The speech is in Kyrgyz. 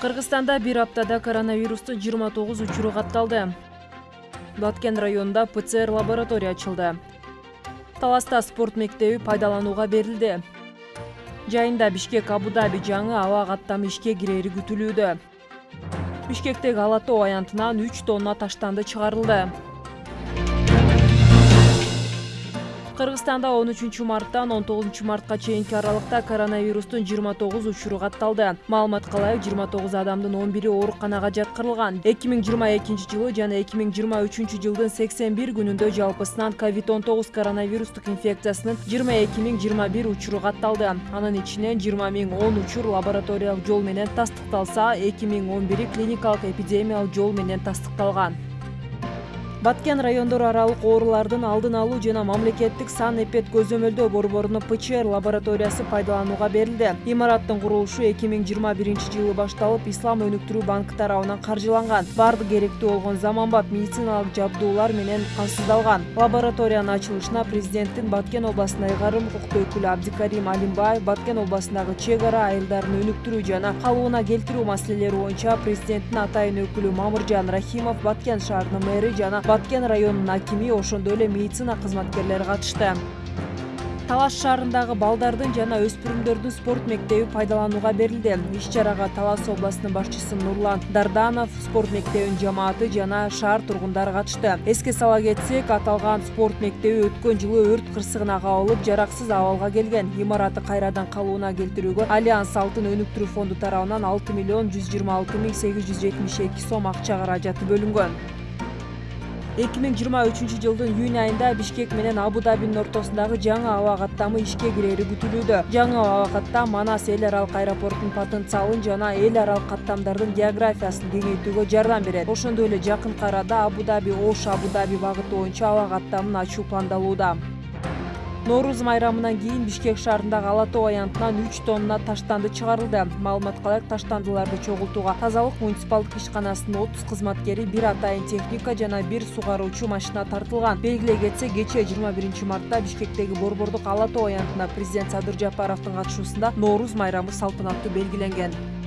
кыргызстанда бир аптада коронавирустун жыйырма тогуз учуру катталды. Баткен районунда пцр лаборатория ачылды. Таласта спорт мектеби пайдаланууга берилди. Жайында бишкек абу даби жаңы аба каттамы ишке кирери күтүлүүдө бишкектеги ала тоо аянтынан үч тонна таштанды чыгарылды кыргызстанда он үчүнчү марттан он тогузунчу мартка чейинки аралыкта коронавирустун жыйырма тогуз учуру катталды. Маалыматка ылайык жыйырма тогуз адамдын он бири ооруканага жаткырылган. Эки миң жыйырма экинчи жылы жана эки миң жыйырма үчүнчү жылдын сексен бир күнүндө жалпысынан ковид он тогуз коронавирустук инфекциясынын жыйырма эки миң жыйырма бир учуру катталды. Анын ичинен жыйырма миң он учур лабораториялык жол менен тастыкталса эки миң он бири клиникалык эпидемиялык жол менен тастыкталган баткен райондору аралык оорулардын алдын алуу жана мамлекеттик санэпид көзөмөлдөө борборунун пчр лабораториясы пайдаланууга берилди. Имараттын курулушу эки миң жыйырма биринчи жылы башталып ислам өнүктүрүү банкы тарабынан каржыланган. Баардык керектүү болгон заманбап медициналык жабдуулар менен камсыздалган лабораториянын ачылышына президенттин баткен областына ыйгарым укуктуу өкүлү абдикарим алимбаев баткен областындагы чек ара айылдарын өнүктүрүү жана калыбына келтирүү маселелери боюнча президенттин атайын өкүлү мамыржан рахимов баткен шаарынын мэри жана баткен районунун акими ошондой эле медицина кызматкерлери катышты. Талаш шаарындагы балдардын жана өспүрүмдөрдүн спорт мектеби пайдаланууга берилди. Иш чарага талас областынын башчысы нурлан дарданов спорт мектебинин жамааты жана шаар тургундары катышты. Эске сала кетсек аталган спорт мектеби өткөн жылы өрт кырсыгына кабылып жараксыз абалга келген. Имараты кайрадан калыбына келтирүүгө альянс алтын өнүктүрүү фонду тарабынан алты миллион жүз жыйырма алты миң сегиз жүз жетимиш эки сом акча каражаты бөлүнгөн эки миң жыйырма үчүнчү жылдын июнь айында бишкек менен абу дабинин ортосундагы жаңы аба каттамы ишке кирери күтүлүүдө. Жаңы аба каттам манас эл аралык аэропортунун потенциалын жана эл аралык каттамдардын географиясын кеңейтүүгө жардам берет. Ошондой эле жакынкы арада абу даби ош абу даби багыты боюнча аба каттамын ачуу пландалууда нооруз майрамынан кийин бишкек шаарындагы ала тоо аянтынан үч тонна таштанды чыгарылды. Маалыматка ылайык таштандыларды чогултууга тазалык муниципалдык ишканасынын отуз кызматкери бир атайын техника жана бир сугаруучу машина тартылган. Белгилей кетсек кечээ жыйырма биринчи мартта бишкектеги борбордук ала тоо аянтына президент садыр жапаровдун катышуусунда нооруз майрамы салтанаттуу белгиленген